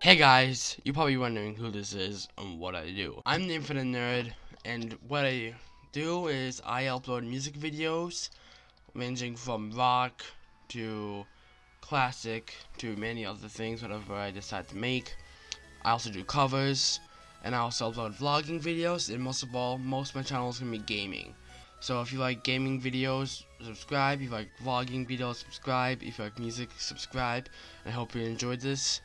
Hey guys, you're probably wondering who this is and what I do. I'm the Infinite Nerd, and what I do is I upload music videos ranging from rock to classic to many other things, whatever I decide to make. I also do covers, and I also upload vlogging videos, and most of all, most of my channel is going to be gaming. So if you like gaming videos, subscribe. If you like vlogging videos, subscribe. If you like music, subscribe. I hope you enjoyed this.